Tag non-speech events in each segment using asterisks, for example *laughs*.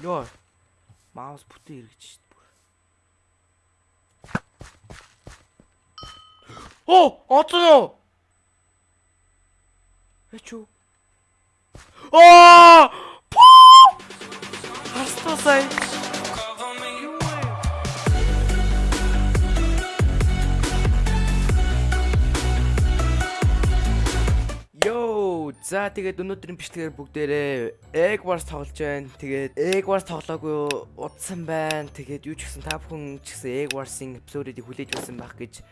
Йоо. Маус бүтэн эргэж шít бүр. Оо, уу? Эчүү. Аа! Хастасай. За тэгээд өнөөдрийн бичлэгээр бүгдээрээ Egg Wars тоглож байна. Тэгээд Egg Wars тоглоогүй удсан байна. Тэгээд юу ч гэсэн та бүхэн ч гэсэн Egg Wars-ын эпизодыг хүлээж байсан байх гэж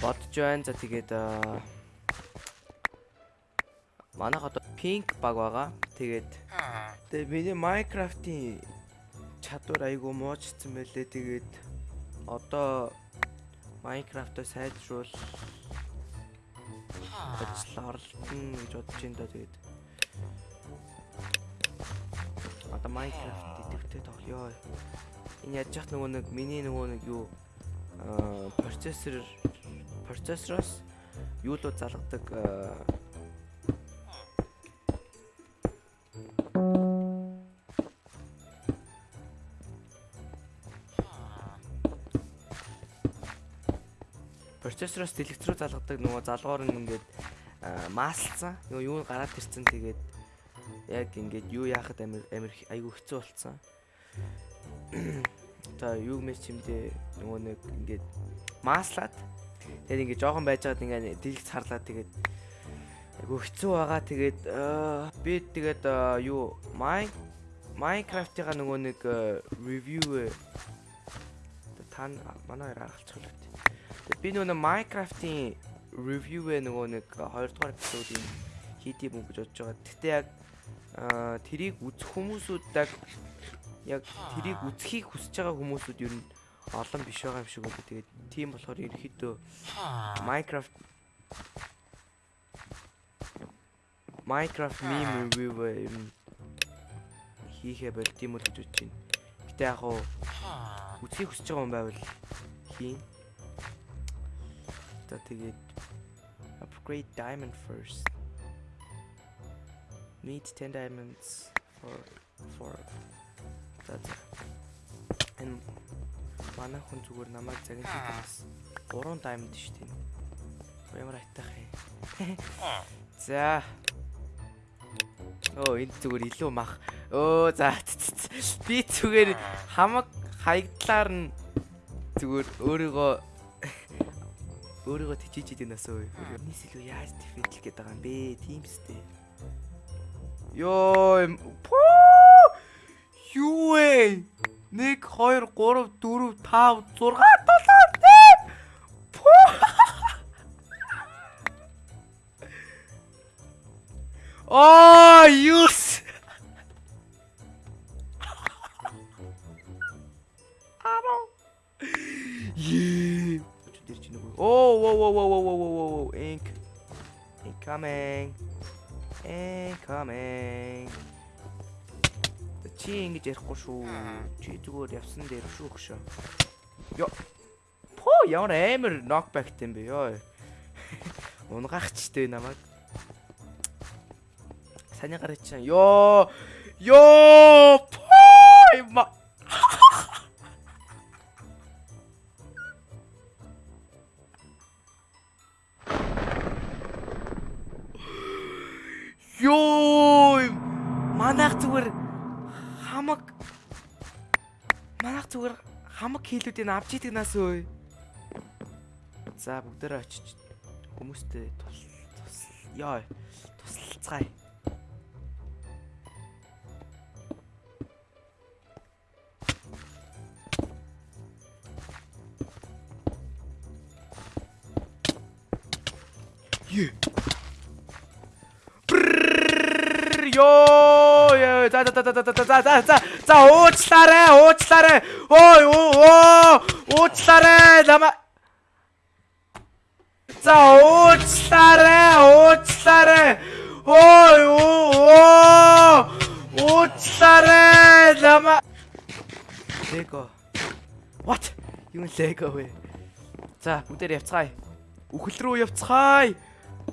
бодож байна. За тэгээд манайх одоо pink баг байгаа. Тэгээд тэгээд миний Minecraft-ийн чадвар айгүй муучсан байлээ. Тэгээд одоо Minecraft-аа сайжруул ажил оролдоно гэж бодож байна да тэгээд одоо Minecraft идэвхтэй тоглоё. Энэ яаж яах нөгөө нэг миний нөгөө нэг юу аа процессор процессороос юу л залгадаг процессороос дэлгэц рүү залгадаг нөгөө залгуур нь ингээд аа, маслцсан. Нөгөө юу гараад ирсэн тэгээд яг ингээд юу яахад амир амир айгүй хэцүү болцсон. *clears throat* За юу мэж чимдээ нөгөө нэг ингээд маслаад тэгээд ингээд жоохон байжгаад ингээд дэлгэц харлаа тэгээд айгүй хэцүү байгаа тэгээд би тэгээд юу майн Minecraft-ийн нөгөө нэг ревю та манай л үү. Тэгээд би нөгөө Minecraft-ийн review-ээ нөгөө нэг 2 дугаар эпизодыг хийдийм үү гэж бодож байгаа. Гэтэ яг тэрийг үзэх хүмүүсүүд яг тэрийг үзхийг хүсэж байгаа хүмүүсүүд ер нь олон биш байгаа юм шиг байна. Тэгээд тийм болохоор ерөөхдөө Minecraft Minecraft meme review ер нь хийхэ болт юм уу гэж бодож байна. Гэтэ яг хуу үзхийг хүсэж байгаа юм байвал хийн. За тэгээд upgrade diamond first. Need 10 diamonds for for за. Энэ манай хүн зүгээр намайг хийдээс 3 diamond шүү дээ. Ямар айтах юм. За. Оо энэ зүгээр илүү мах. Өө за. Би зүгээр хамаг хаягдлаар нь зүгээр өөрийгөө өөрийгөө тижиж идэв нас өө. Энэс илүү яаж дефендлэх гээд байгаа юм бэ? Тийм сте. Йоо. Юу вэ? 1 2 3 4 5 6 7 8 Пүү! Аа, юус. Оо, оо, оо, оо, оо, оо, оо, оо, ink. Incoming. Incoming. Чи ингэж ярихгүй шүү. Чи зүгээр явсан дээр шүү хөшөө. Йо. По ямар амар knockback юм бэ ёо. *laughs* Унгахчтэй намайг. Саний гарч чаа. Йоо. Йоо. По Йоо. Манайх зүгээр хамаг манайх зүгээр хамаг хийлүүдийг авч идэг нас өө. За бүгдээрээ очиж хүмүүстэй тус тус ёо туслалцгаая. Е. Йоо, ёо, за за за за за за за за за уучлаарай, уучлаарай. Ой, оо, уучлаарай. Нама За уучлаарай, уучлаарай. Ой, оо, уучлаарай. Нама Лего. What? Юу лего вэ? За, бүгдээр явцгаая. Үхэл рүү явцгаая.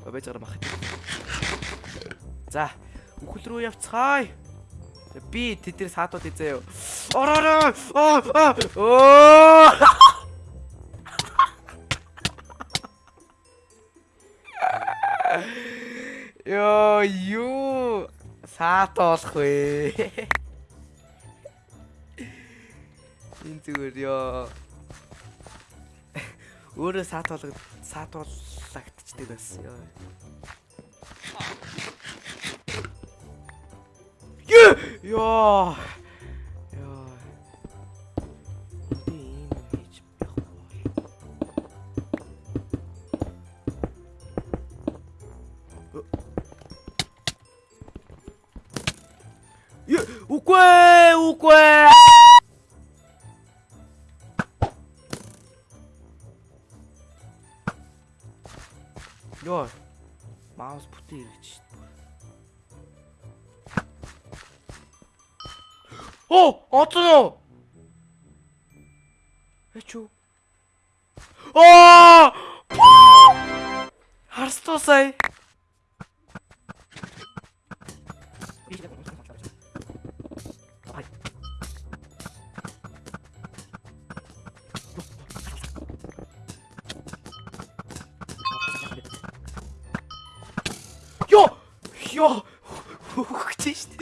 Байж гараа мах. За, үхэл рүү явцгаая. Би тэдний саатууд эзээ юу. Ороо. Аа. Оо. Йоо, юу саат болох вэ? Энэ зүгээр ёо. Өөрөө саат болгоод саат болгогдчихдаг бас ёо. Ёо! Ёо. Ёо. Би ийм юм хийж байхгүй Оо, оцсон уу? Эчүү. Аа! Харстуу сая. Йоо! Йоо! Хөгч штт.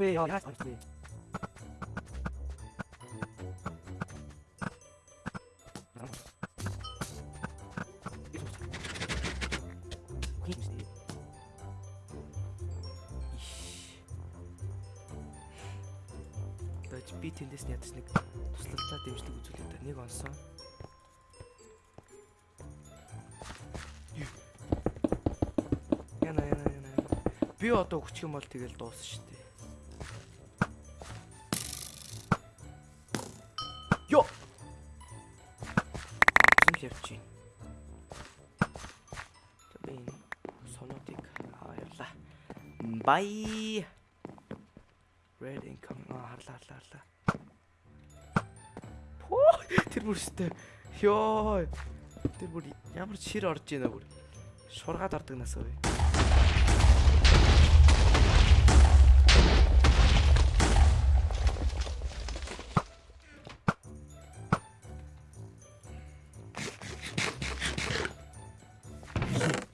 야, 왜? Дэж би тэндээс нь ядаж нэг туслалцаа дэмжлэг үзүүлээд та нэг онсон. Яна яна яна. Би одоо хүчих юм бол тэгэл дуусна шүү дээ. Йо. Л явчих. Энэ соноотыг аваалаа. Бай. Red income аа харлаа харлаа харлаа. Поо тэр бүр өстэй. Йоо. Тэр бүр ямар шир орж ийна бүр. Шургаад ордог насаа вэ.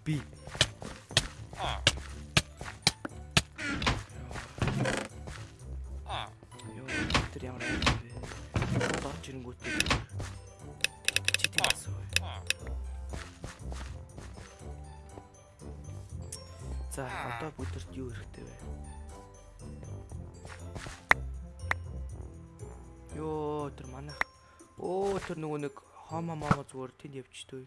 Би Йоо, тэр ямар айж вэ? Дорж ирэнгүүтээ чит юмсан. За, одоо бүдэрт юу хэрэгтэй вэ? Йоо, тэр манайх. Оо, тэр нөгөө нэг хомо момо зүгээр тэнд явчихдөө.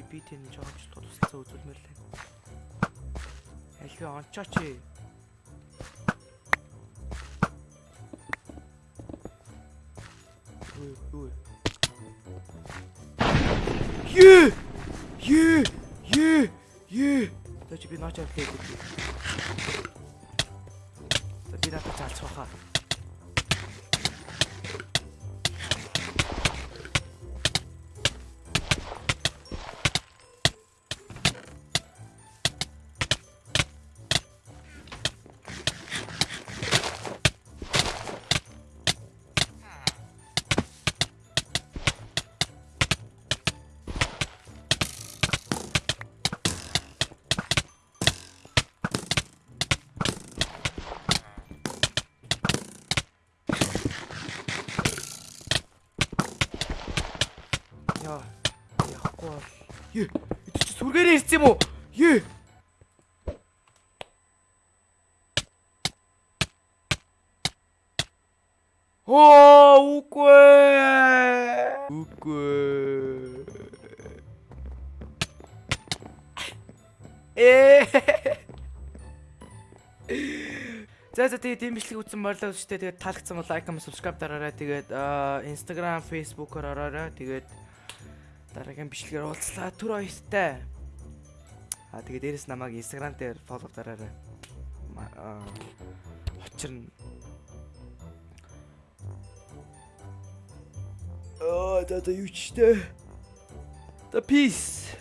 Али би тэнд жоомчлох тусалцаа үзүүлмээр лээ. Али ончооч ээ. Юу юу. Юу! Юу! Юу! Юу! Тэч би наач авлаа гэдэг. За би надад залцах Ээ. Чи сүргээрээ ирсэн юм уу? Ээ. Оо, үгүй. Үгүй. Ээ. За за тэгээ дэмжлэг үзсэн болоо шүү дээ. Тэгээд таалагдсан бол лайк, comment, subscribe дараарай. Тэгээд Instagram, Facebook-оор ороорой. Тэгээд дараагийн бичлэгээр уулзлаа. Түр хоёртай. Аа тэгээд дээрэс намайг Instagram дээр follow дараарай. Ма- аа, да да юу ч дээ. The peace.